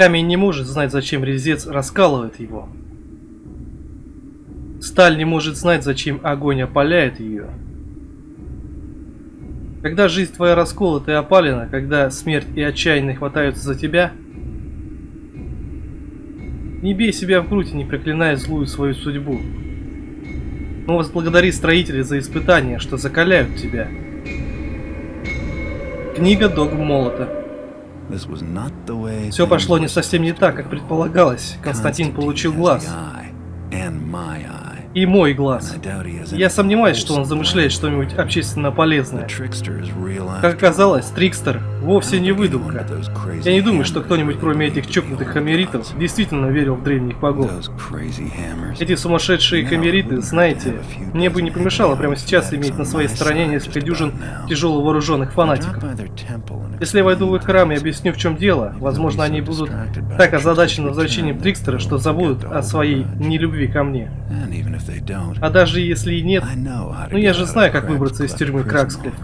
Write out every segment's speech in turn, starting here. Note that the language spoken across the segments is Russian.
Камень не может знать, зачем резец раскалывает его. Сталь не может знать, зачем огонь опаляет ее. Когда жизнь твоя расколота и опалена, когда смерть и отчаяние хватаются за тебя, не бей себя в грудь и не проклиная злую свою судьбу. Но возблагодари строителей за испытания, что закаляют тебя. Книга Догм Молота. Все пошло не совсем не так, как предполагалось. Константин получил глаз и мой глаз. Я сомневаюсь, что он замышляет что-нибудь общественно полезное. Как оказалось, Трикстер вовсе не выдумка. Я не думаю, что кто-нибудь, кроме этих чокнутых хамеритов, действительно верил в древних богов. Эти сумасшедшие хамериты, знаете, мне бы не помешало прямо сейчас иметь на своей стороне несколько дюжин тяжело вооруженных фанатиков. Если я войду в их храм и объясню, в чем дело, возможно, они будут так озадачены возвращением Трикстера, что забудут о своей нелюбви ко мне. А даже если и нет, ну я же знаю, как выбраться из тюрьмы Краксклифт.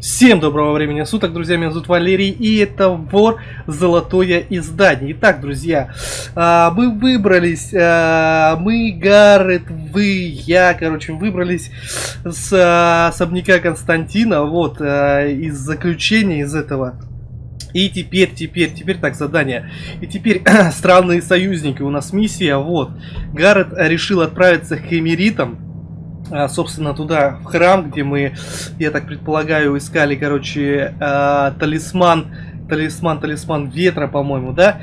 Всем доброго времени суток, друзья, меня зовут Валерий, и это Вор Золотое Издание. Итак, друзья, а, мы выбрались, а, мы, Гаррет, вы, я, короче, выбрались с а, особняка Константина, вот, из заключения из этого и теперь, теперь, теперь так задание. И теперь странные союзники. У нас миссия, вот. Гаррет решил отправиться к Хемеритам. А, собственно, туда, в храм, где мы, я так предполагаю, искали, короче, а, талисман, талисман, талисман ветра, по-моему, да,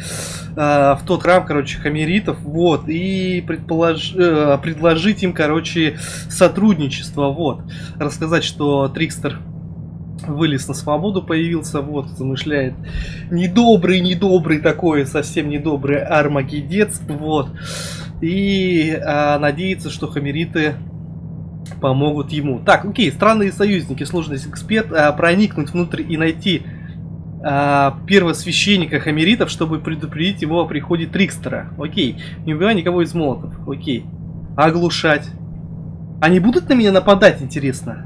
а, в тот храм, короче, хамеритов, вот, и предполож... Э, предложить им, короче, сотрудничество, вот, рассказать, что Трикстер вылез на свободу, появился, вот, замышляет недобрый, недобрый такой, совсем недобрый армагедец, вот, и а, надеется, что хамериты помогут ему. Так, окей, странные союзники, сложность эксперт, а, проникнуть внутрь и найти а, первосвященника хамеритов, чтобы предупредить его о приходе Трикстера. Окей, не убивай никого из молотов, окей. Оглушать. Они будут на меня нападать, интересно?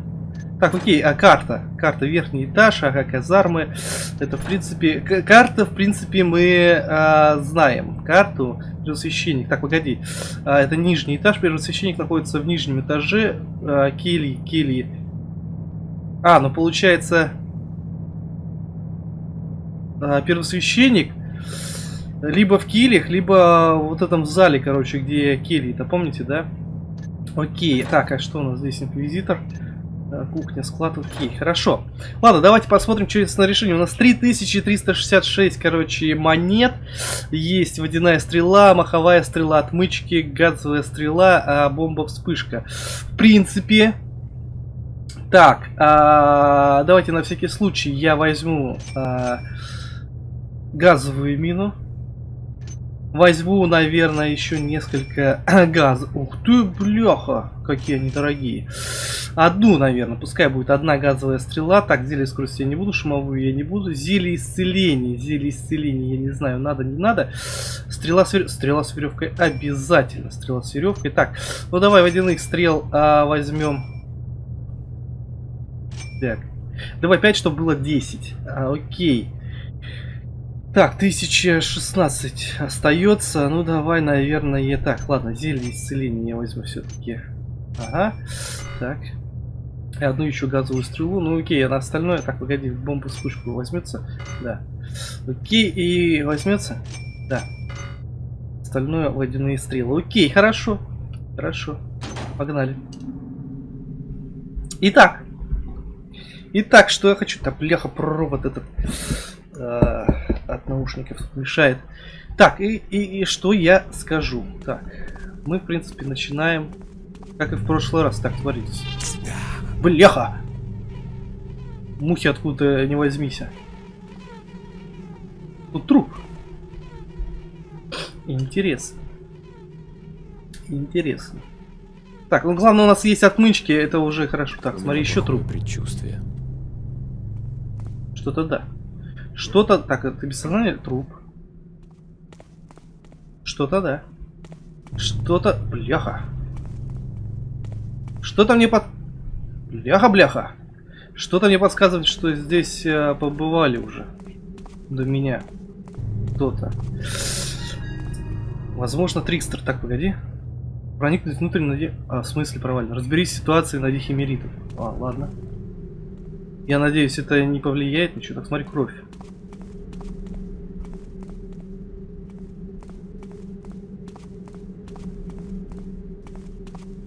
Так, окей, а карта? Карта верхний этаж, ага, казармы. Это, в принципе, карта, в принципе, мы а, знаем. Карту, первосвященник. Так, погоди. А, это нижний этаж, первосвященник находится в нижнем этаже. А, кельи, кельи. А, ну получается... А, первосвященник либо в кельях, либо вот этом зале, короче, где кельи. Это помните, да? Окей, так, а что у нас здесь? Инквизитор. Инквизитор. Кухня, склад, окей, хорошо. Ладно, давайте посмотрим, что есть на решение. У нас 3366, короче, монет. Есть водяная стрела, маховая стрела, отмычки, газовая стрела, а бомба-вспышка. В принципе... Так, а, давайте на всякий случай я возьму а, газовую мину. Возьму, наверное, еще несколько газ. Ух ты, бляха, какие они дорогие. Одну, наверное, пускай будет одна газовая стрела. Так, зелье скорости я не буду, шумовую я не буду. Зелье исцеления, зелье исцеления, я не знаю, надо, не надо. Стрела с, верев... стрела с веревкой обязательно, стрела с веревкой. Так, ну давай водяных стрел а, возьмем. Так, давай 5, чтобы было 10. А, окей. Так, 1016 остается. Ну, давай, наверное, так. Ладно, зелье исцеления я возьму все-таки. Ага. Так. И одну еще газовую стрелу. Ну, окей, а на остальное... Так, погоди, бомбу вспышку возьмется? Да. Окей, и возьмется? Да. Остальное водяные стрелы. Окей, хорошо. Хорошо. Погнали. Итак. Итак, что я хочу? Да, бляха, провод этот... Э, от наушников мешает. Так, и, и, и что я скажу? Так, мы, в принципе, начинаем, как и в прошлый раз. Так, творится. Бляха! Мухи откуда не возьмись. Тут труп. Интересно. Интересно. Так, ну главное у нас есть отмычки, это уже хорошо. Так, смотри, еще труп. Предчувствие. Что-то да. Что-то... Так, это без сознания труп. Что-то да. Что-то... Бляха. Что-то мне под... Бляха-бляха. Что-то мне подсказывает, что здесь э, побывали уже. До меня. Кто-то. Возможно, Трикстер. Так, погоди. Проникнуть внутрь, наде... А, в смысле провально? Разберись с ситуацией на дихимеритов. А, ладно. Я надеюсь, это не повлияет ничего. Так, смотри, кровь.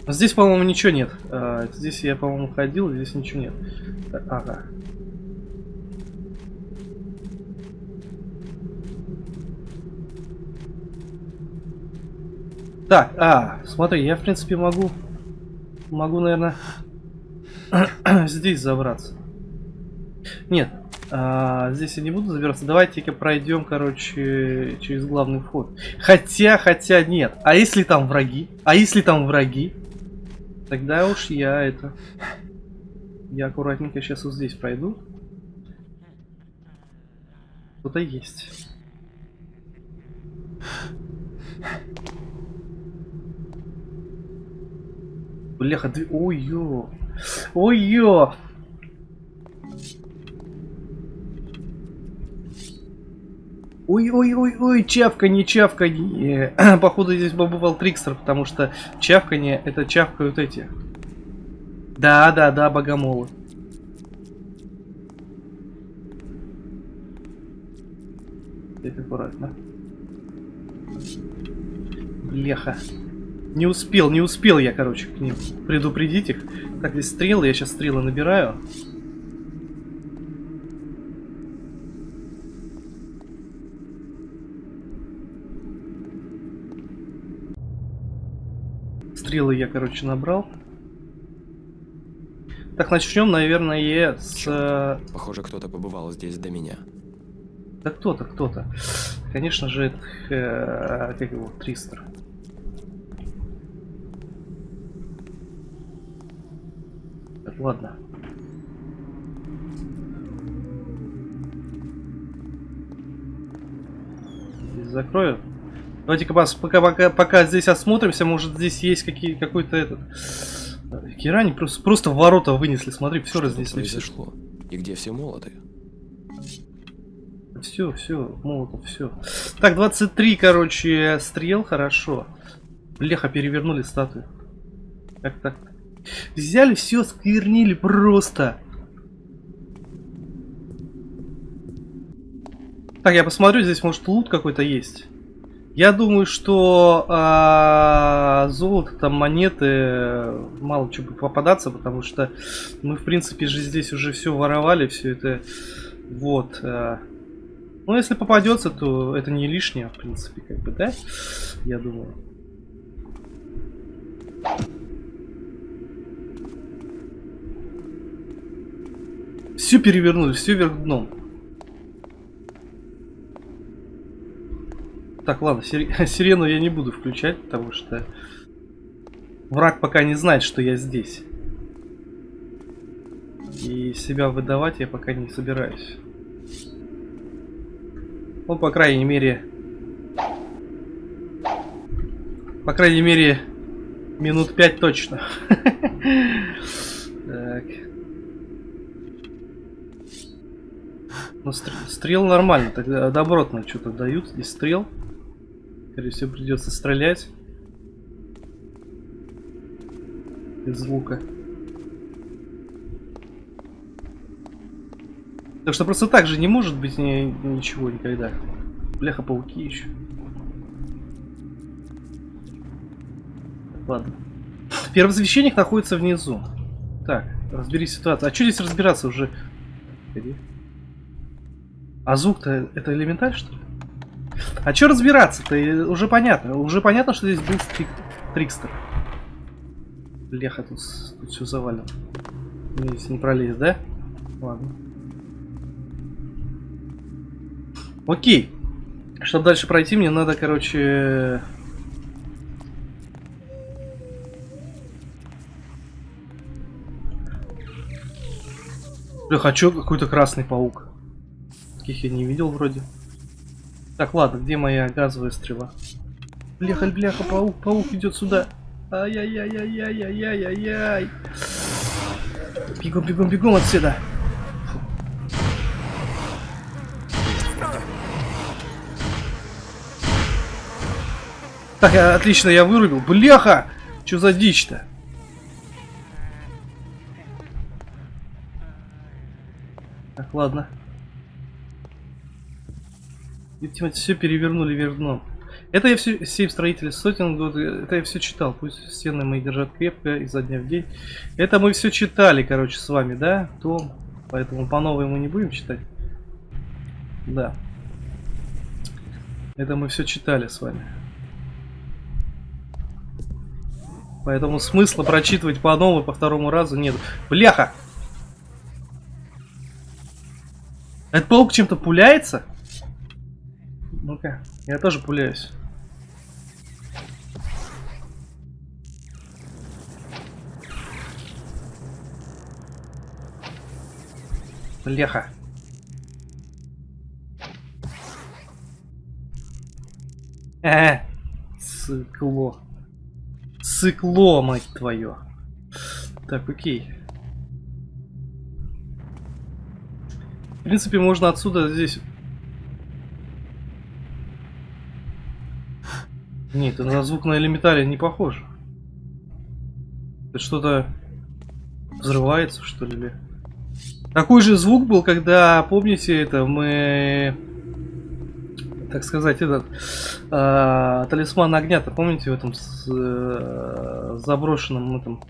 Здесь, по-моему, ничего нет. А, здесь я, по-моему, ходил, здесь ничего нет. Ага. Так, а, смотри, я, в принципе, могу... Могу, наверное, здесь забраться. Нет, а, здесь я не буду забираться. Давайте-ка пройдем, короче, через главный вход. Хотя, хотя нет. А если там враги? А если там враги? Тогда уж я это... Я аккуратненько сейчас вот здесь пройду. Кто-то есть. Бляха, ты... Ой-ё! Ой-ё! Ой-ой-ой-ой, чавканье, чавканье. Походу здесь побывал Трикстер, потому что чавканье это чавкают эти. Да-да-да, богомолы. Так, аккуратно. Леха. Не успел, не успел я, короче, к ним предупредить их. Так, здесь стрелы, я сейчас стрелы набираю. Стрелы я, короче, набрал. Так, начнем, наверное, с... Черт. Э, Похоже, кто-то побывал здесь до меня. Да кто-то, кто-то. Конечно же, это... Э, как его? Тристер. Так, ладно. Здесь закрою. Давайте-ка пока, пока, пока здесь осмотримся, может здесь есть какие, какой-то этот... Кирани просто, просто в ворота вынесли, смотри, все Что разнесли. произошло? И где все молоты? Все, все, молотов, все. Так, 23, короче, стрел, хорошо. Леха перевернули статую. Как так? Взяли все, сквернили просто. Так, я посмотрю, здесь может лут какой-то есть. Я думаю, что а, золото, там монеты, мало чего будет попадаться, потому что мы, в принципе, же здесь уже все воровали, все это. Вот. А. Ну, если попадется, то это не лишнее, в принципе, как бы, да? Я думаю. Все перевернули, все вверх дном. Так, ладно, сирену я не буду включать, потому что враг пока не знает, что я здесь. И себя выдавать я пока не собираюсь. Ну, по крайней мере... По крайней мере, минут пять точно. Так. Ну, стрел нормально, тогда добротно что-то дают здесь стрел. Скорее всего, придется стрелять. Из лука. Так что просто так же не может быть ни, ничего никогда. Бляха-пауки еще. Ладно. Первосвященник находится внизу. Так, разбери ситуацию. А что здесь разбираться уже? А звук-то это элементаль, что ли? А что разбираться-то? Уже понятно. Уже понятно, что здесь был стрик... Трикстер. Леха, тут, тут все завалено. Здесь не пролезть, да? Ладно. Окей. Чтобы дальше пройти, мне надо, короче... Бля, а чё какой-то красный паук? Таких я не видел вроде. Так, ладно, где моя газовая стрела? Бляха, бляха, паук, паук идет сюда. Ай-яй-яй-яй-яй-яй-яй-яй. Бегом, бегом, бегом отсюда. Так, я- отлично, я вырубил. Бляха! Что за дичь-то? Так, ладно. Видимо, все перевернули вверх дном. Это я все, семь строителей сотен год, это я все читал. Пусть стены мои держат крепко изо дня в день. Это мы все читали, короче, с вами, да? Том. Поэтому по новой мы не будем читать. Да. Это мы все читали с вами. Поэтому смысла прочитывать по новой, по второму разу нет. Бляха! Этот паук чем-то пуляется? Ну-ка, я тоже пуляюсь. Бляха. Э, сыкло. Сыкло, мать твою. Так, окей. В принципе, можно отсюда здесь... Нет, это на звук на элементаре не похоже. Это что-то взрывается, что ли? Такой же звук был, когда, помните, это мы, так сказать, этот а, талисман огня-то, помните, в этом с- э, заброшенном этом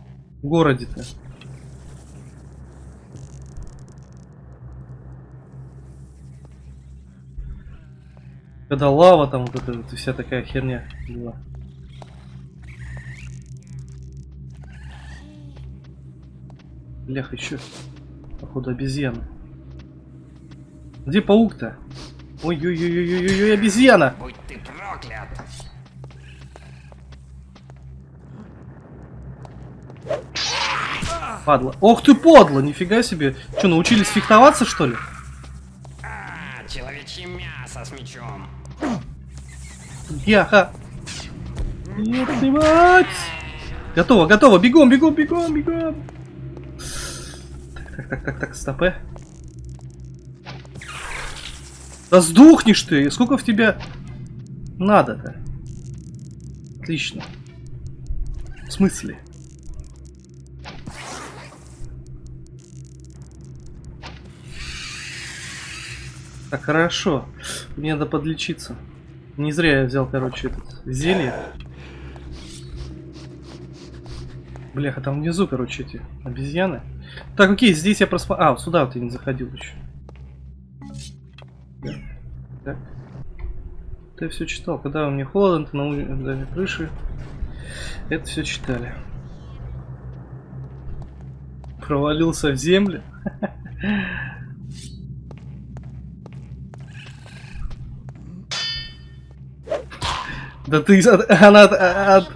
городе-то? Когда лава там вот эта вот вся такая херня была. Блях, еще. Походу обезьяна. Где паук-то? Ой-ой-ой-ой-ой-ой, обезьяна! Будь ты проклят! Падла. Ох ты подло, нифига себе. Че, научились фехтоваться, что ли? Яха. Нет, ты мать! Готово, готово, бегом, бегом, бегом, бегом. Так, так, так, так, так, стопе. Да сдохнешь ты! Сколько в тебя надо-то? Отлично. В смысле? Так, хорошо. Мне надо подлечиться. Не зря я взял, короче, этот зелье. Бляха, там внизу, короче, эти обезьяны. Так, окей, здесь я просмотрел... А, сюда вот я не заходил еще. Так. Ты все читал. Когда мне холодно, ты на улице крыши. Это все читали. Провалился в землю. Да ты от, она от, от,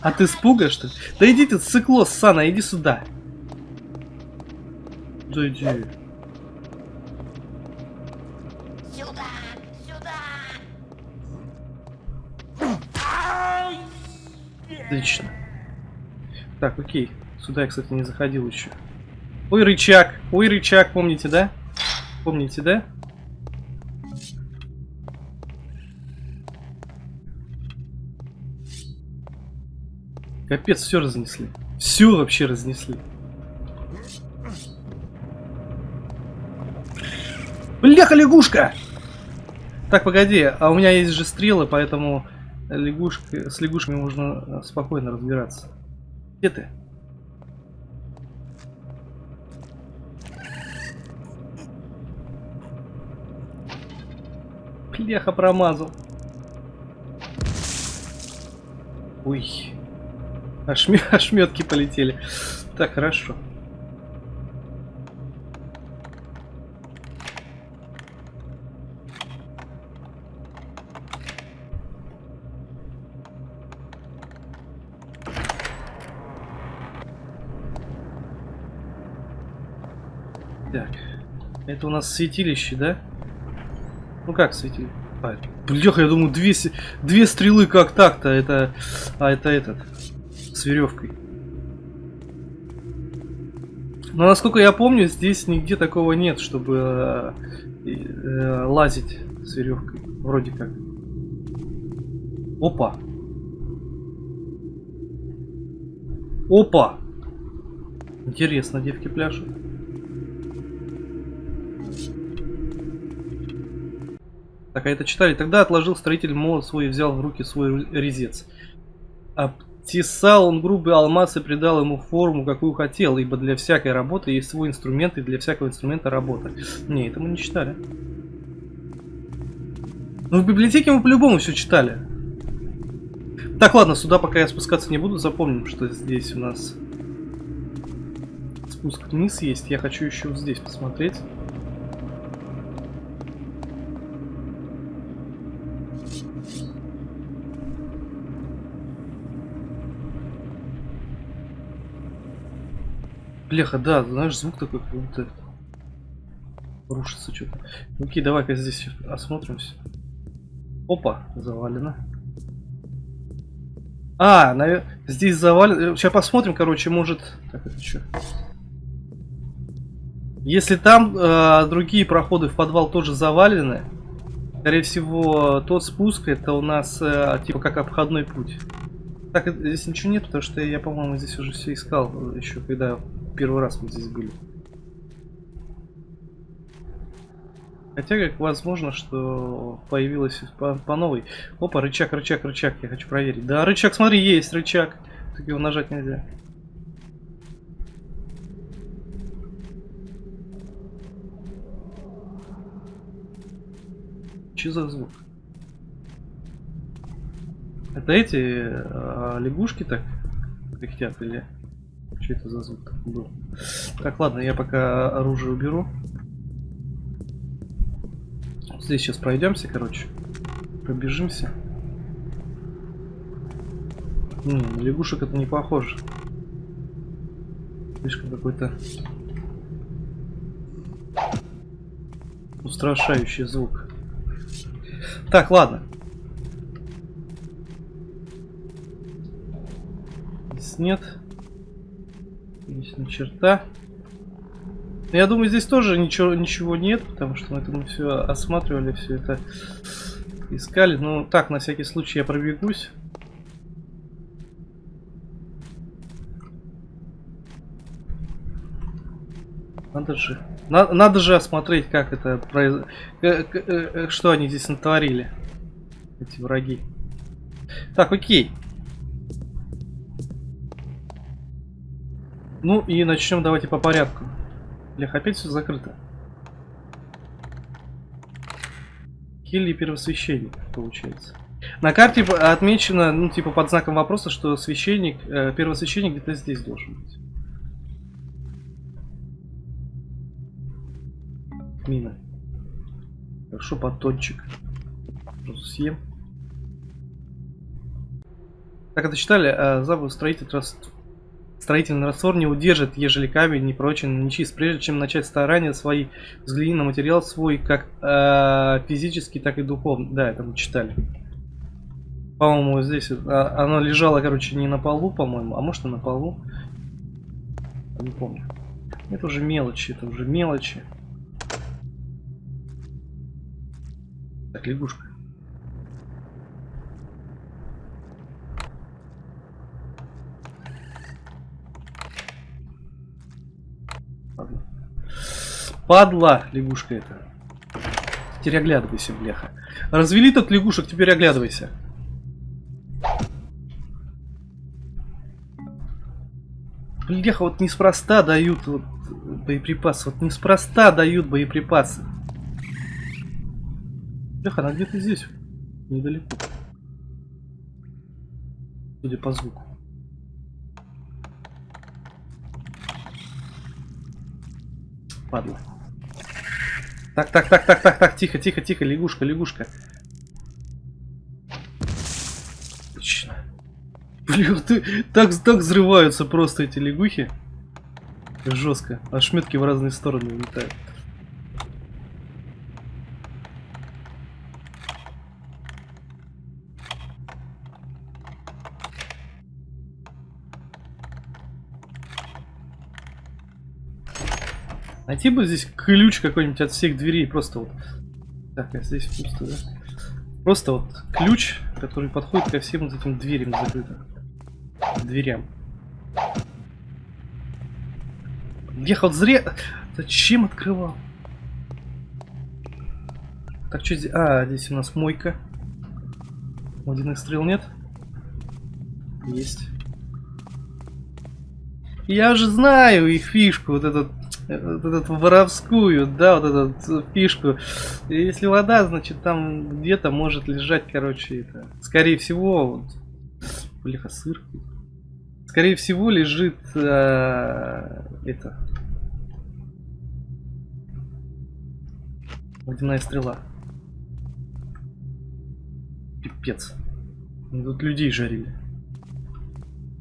от испуга, что ли? Да иди ты, цикло, Сана, иди сюда. Да иди. Сюда! Сюда! Отлично. Так, окей. Сюда я, кстати, не заходил еще. Ой, рычаг. Ой, рычаг, помните, да? Помните, да? Капец, все разнесли. Все вообще разнесли. Бляха, лягушка! Так, погоди, а у меня есть же стрелы, поэтому лягушка, с лягушками можно э, спокойно разбираться. Где ты? Бляха промазал. Ой. Ошме- Ошметки полетели. Так, хорошо. Так. Это у нас святилище, да? Ну как святилище? А, бляха, я думаю, две, две стрелы как так-то? Это... А, это этот. С веревкой. Но насколько я помню, здесь нигде такого нет, чтобы э, э, лазить с веревкой. Вроде как. Опа. Опа. Интересно, девки пляшут. Так, а это читали. Тогда отложил строитель молот свой и взял в руки свой резец. Обтесал он грубый алмаз и придал ему форму, какую хотел, ибо для всякой работы есть свой инструмент, и для всякого инструмента работа. Не, это мы не читали. Ну, в библиотеке мы по-любому все читали. Так, ладно, сюда пока я спускаться не буду. Запомним, что здесь у нас спуск вниз есть. Я хочу еще вот здесь посмотреть. Бляха, да, знаешь, звук такой как будто рушится что-то. Окей, давай-ка здесь осмотримся. Опа, завалено. А, навер... здесь завалено. Сейчас посмотрим, короче, может... Так, это что? Если там э, другие проходы в подвал тоже завалены, скорее всего, тот спуск это у нас э, типа как обходной путь. Так, здесь ничего нет, потому что я, по-моему, здесь уже все искал, еще когда первый раз мы здесь были. Хотя, как возможно, что появилось по, по новой. Опа, рычаг, рычаг, рычаг. Я хочу проверить. Да, рычаг, смотри, есть рычаг. Так его нажать нельзя. Че за звук? Это эти а, лягушки так кряхтят или что это за звук был? Так, ладно, я пока оружие уберу. Здесь сейчас пройдемся, короче. Пробежимся. М -м, лягушек это не похоже. Слишком какой-то устрашающий звук. Так, ладно. Здесь нет. Ни черта. Я думаю, здесь тоже ничего, ничего нет, потому что мы это мы все осматривали, все это искали. Ну, так, на всякий случай я пробегусь. Надо же. На, надо же осмотреть, как это произ... Э, что они здесь натворили. Эти враги. Так, окей. Ну и начнем давайте по порядку. Блях, опять все закрыто. Хилли первосвященник, получается. На карте отмечено, ну, типа, под знаком вопроса, что священник, э, первосвященник где-то здесь должен быть. Мина. Хорошо, батончик. съем. Так это читали? А, забыл строитель Строительный раствор не удержит, ежели камень не прочен не чист. Прежде чем начать старания свои, взгляни на материал свой, как э, физически, так и духовно. Да, это мы читали. По-моему, здесь а, оно лежало, короче, не на полу, по-моему, а может и на полу. Не помню. Это уже мелочи, это уже мелочи. Так, лягушка. Падла, лягушка это. Теперь оглядывайся, бляха. Развели тут лягушек, теперь оглядывайся. Бляха, вот неспроста дают вот боеприпасы. Вот неспроста дают боеприпасы. Бляха, она где-то здесь. Недалеко. Судя по звуку. Падла. Так, так, так, так, так, так, тихо, тихо, тихо, лягушка, лягушка. Отлично. Блин, ты, так, так взрываются просто эти лягухи. Жестко. А шметки в разные стороны улетают. Найти бы здесь ключ какой-нибудь от всех дверей, просто вот. Так, а здесь пусто, да? Просто вот ключ, который подходит ко всем вот этим дверям закрытым. Дверям. Ехал зря. Зачем открывал? Так, что здесь? А, здесь у нас мойка. Водяных стрел нет? Есть. Я же знаю их фишку, вот этот, вот этот воровскую, да, вот эту фишку. Если вода, значит там где-то может лежать, короче, это. Скорее всего, вот, бляха, сыр. Скорее всего лежит э, это. Водяная стрела. Пипец. Тут людей жарили.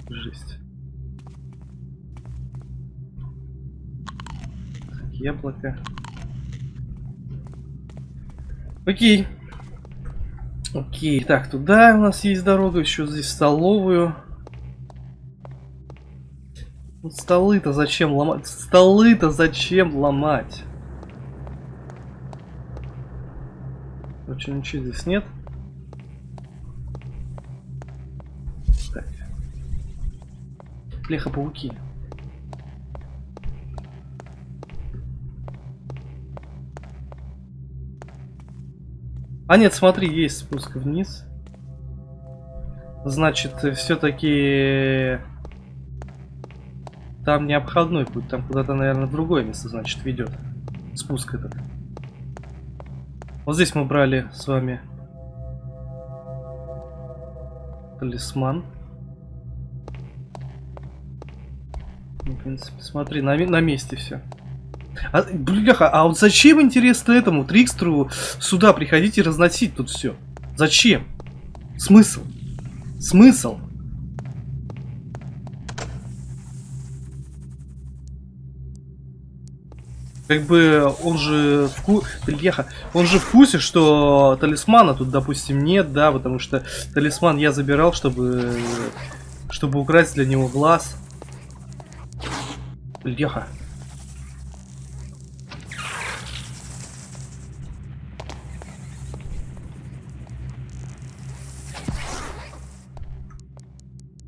Жесть. Яблоко. Окей. Окей. Так, туда у нас есть дорога. Еще здесь столовую. Ну, Столы-то зачем ломать? Столы-то зачем ломать? Короче, ничего здесь нет. Так. Плеха-пауки. А нет, смотри, есть спуск вниз. Значит, все-таки там не обходной путь, там куда-то, наверное, другое место, значит, ведет. Спуск этот. Вот здесь мы брали с вами талисман. Ну, в принципе, смотри, на, на месте все. А, бляха, а вот зачем, интересно, этому Трикстеру сюда приходить и разносить тут все? Зачем? Смысл? Смысл? Как бы он же в ку... Бляха, он же в курсе, что талисмана тут, допустим, нет, да, потому что талисман я забирал, чтобы чтобы украсть для него глаз. Бляха.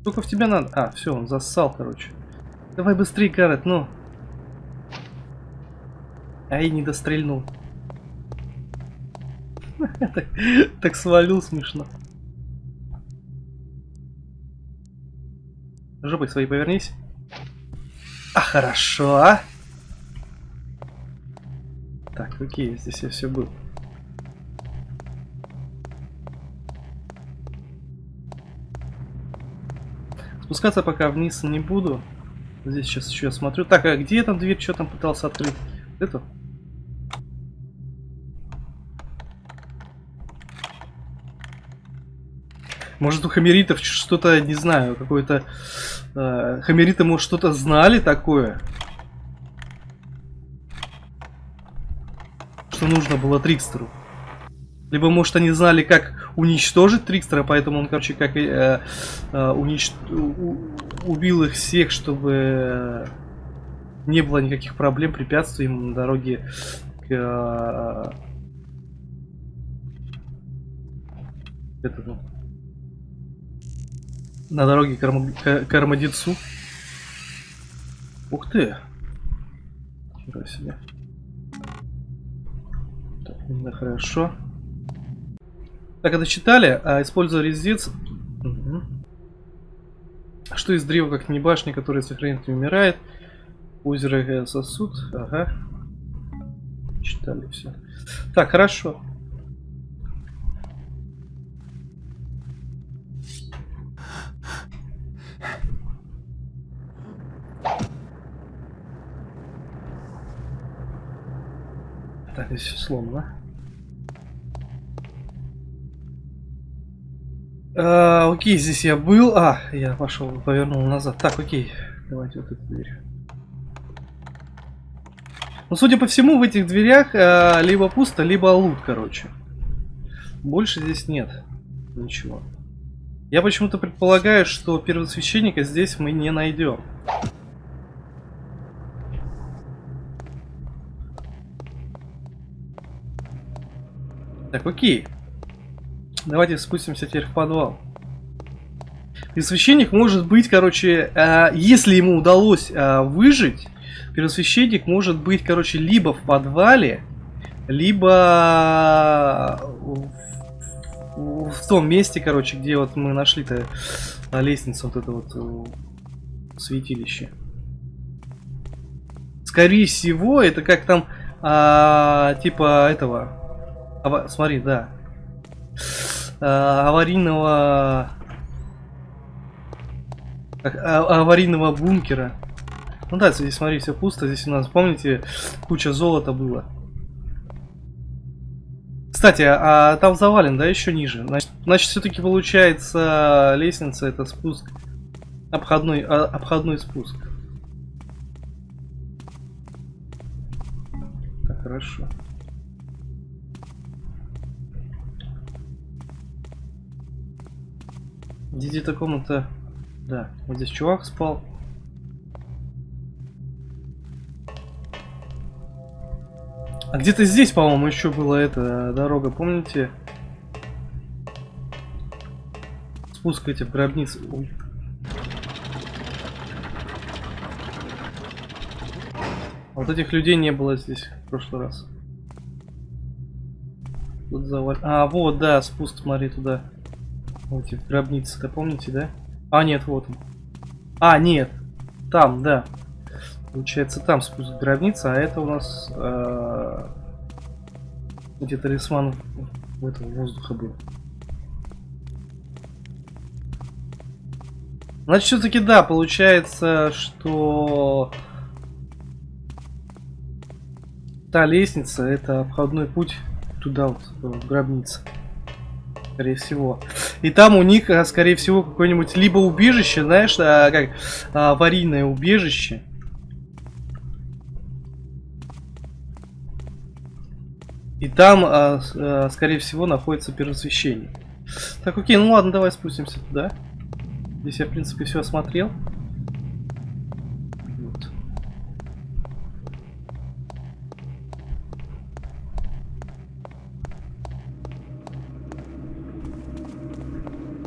Сколько в тебя надо? А, все, он зассал, короче. Давай быстрее, Гаррет, ну. Ай, не дострельнул. Так свалил смешно. Жопой своей повернись. А, хорошо. Так, окей, здесь я все был. Спускаться пока вниз не буду. Здесь сейчас еще смотрю. Так, а где там дверь? Что там пытался открыть? Эту? Может у хамеритов что-то, не знаю, какое-то... Э, хамериты, может, что-то знали такое? Что нужно было Трикстеру? Либо, может, они знали, как уничтожить Трикстера, поэтому он, короче, как э, э, унич... убил их всех, чтобы не было никаких проблем, препятствий ему на дороге к... Э, этому на дороге к, к Армадицу. Ух ты! Себе. Так, да, хорошо. Так, это читали? А, используя резец... Угу. Что из древа, как не башня, которая сохранит и умирает? Озеро сосуд. Ага. Читали все. Так, хорошо. Так, здесь все сломано. А, окей, здесь я был. А, я пошел, повернул назад. Так, окей. Давайте вот эту дверь. Ну, судя по всему, в этих дверях э, либо пусто, либо лут, короче. Больше здесь нет ничего. Я почему-то предполагаю, что первосвященника здесь мы не найдем. Так, окей. Давайте спустимся теперь в подвал. Первосвященник может быть, короче, э, если ему удалось э, выжить, первосвященник может быть, короче, либо в подвале, либо в, в- в том месте, короче, где вот мы нашли-то э, лестницу, вот это вот э, святилище. Скорее всего, это как там, а, типа этого, ава- смотри, да, А, аварийного, а- аварийного бункера. Ну да, здесь, смотри, все пусто. Здесь у нас, помните, куча золота было. Кстати, а там завален, да, еще ниже? Значит, значит все-таки получается лестница это спуск. Обходной, а, обходной спуск. Так, хорошо. Где-то комната... Да, вот здесь чувак спал. А где-то здесь, по-моему, еще была эта дорога, помните? Спуск эти в гробницу. Ой. Вот этих людей не было здесь в прошлый раз. Тут завал... А, вот, да, спуск, смотри, туда. Вот эти гробницы-то, помните, да? А, нет, вот он. А, нет. Там, да. Получается, там спуск в гробницы, а это у нас э, где талисман в этого воздуха был. Значит, все-таки да, получается, что та лестница это обходной путь туда вот, в гробницу. Скорее всего. И там у них, а, скорее всего, какое-нибудь либо убежище, знаешь, а, как а, аварийное убежище. И там, а, а, скорее всего, находится первосвященник. Так, окей, ну ладно, давай спустимся туда. Здесь я, в принципе, все осмотрел.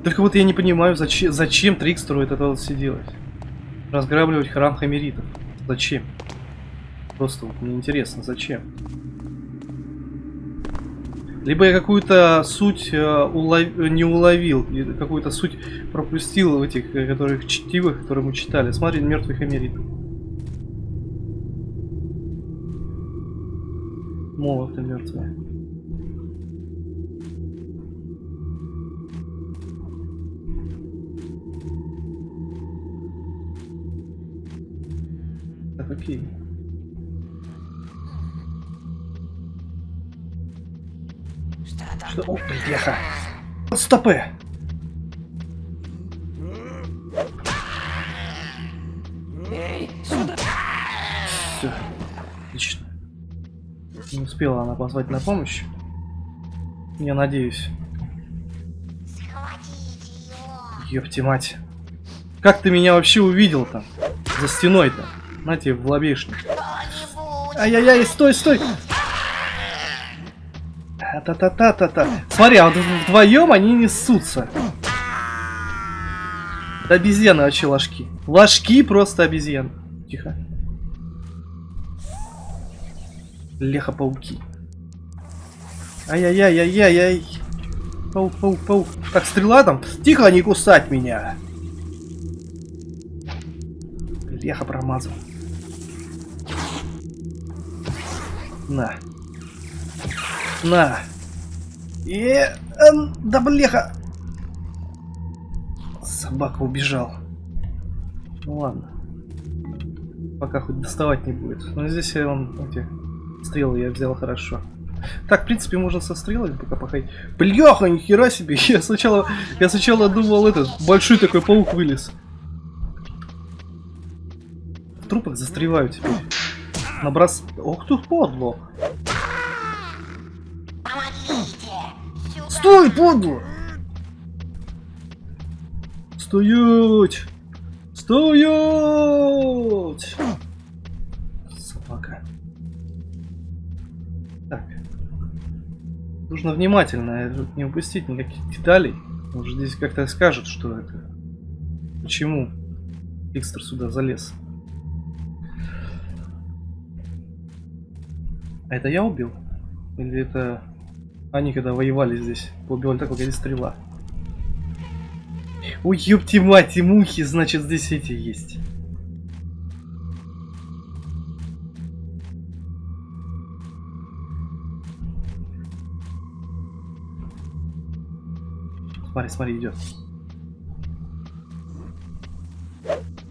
Только вот я не понимаю, зачем, зачем Трикстеру это вот все делать. Разграбливать храм Хамеритов. Зачем? Просто вот мне интересно, зачем? Либо я какую-то суть э, улов- не уловил, какую-то суть пропустил в этих, э, которых чтивых, которые мы читали. Смотри, мертвый Хамерит. Молоты мертвые. Окей. Что там? Что? О, бляха. Стопы. Эй, сюда! Все. Отлично. Не успела она позвать на помощь. Я надеюсь. Ёпти мать. Как ты меня вообще увидел там? За стеной-то. На тебе в лобешник. Ай-яй-яй, стой, стой! Та-та-та-та-та. Смотри, а вот вдвоем они несутся. Да обезьяны вообще ложки. Ложки просто обезьян. Тихо. Леха-пауки. Ай-яй-яй-яй-яй-яй. Паук, паук, паук. Так, стрела там. Тихо, не кусать меня. Леха промазал. На. На. И... эм, да блеха. Собака убежал. Ну ладно. Пока хоть доставать не будет. Но здесь я он эти стрелы я взял хорошо. Так, в принципе, можно со стрелами пока походить. Бляха, нихера себе. Я сначала, я сначала думал, этот большой такой паук вылез. В трупах застреваю теперь. Наброс... Ох тут подло. Помогите! Стой, подло! Стоять! Стоять! Собака. Так. Нужно внимательно э, не упустить никаких деталей. Может здесь как-то скажут, что это. Почему Викстер сюда залез. А это я убил? Или это они когда воевали здесь? Убивали так, погоди, стрела. Ой, ёпти мать, и мухи, значит здесь эти есть. Смотри, смотри, идет.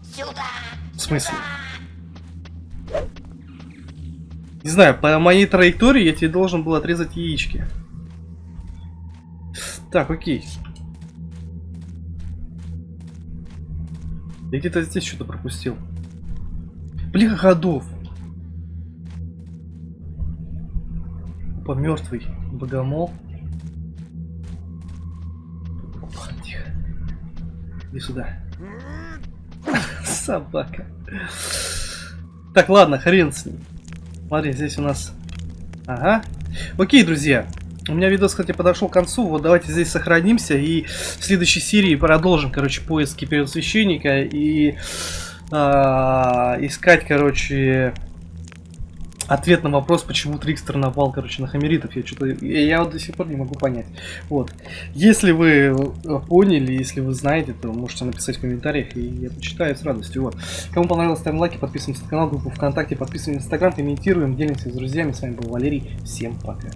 Сюда! В смысле? Не знаю, по моей траектории я тебе должен был отрезать яички. Так, окей. Я где-то здесь что-то пропустил. Блин, ходов. Опа, мертвый богомол. Опа, тихо. Иди сюда. Собака. Так, ладно, хрен с ним. Смотри, здесь у нас... Ага. Окей, друзья. У меня видос, кстати, подошел к концу. Вот давайте здесь сохранимся. И в следующей серии продолжим, короче, поиски первосвященника. И а, искать, короче, ответ на вопрос, почему Трикстер напал, короче, на хамеритов. Я что-то... Я, вот до сих пор не могу понять. Вот. Если вы э, поняли, если вы знаете, то можете написать в комментариях, и я почитаю с радостью. Вот. Кому понравилось, ставим лайки, подписываемся на канал, группу ВКонтакте, подписываемся на Инстаграм, комментируем, делимся с друзьями. С вами был Валерий. Всем пока.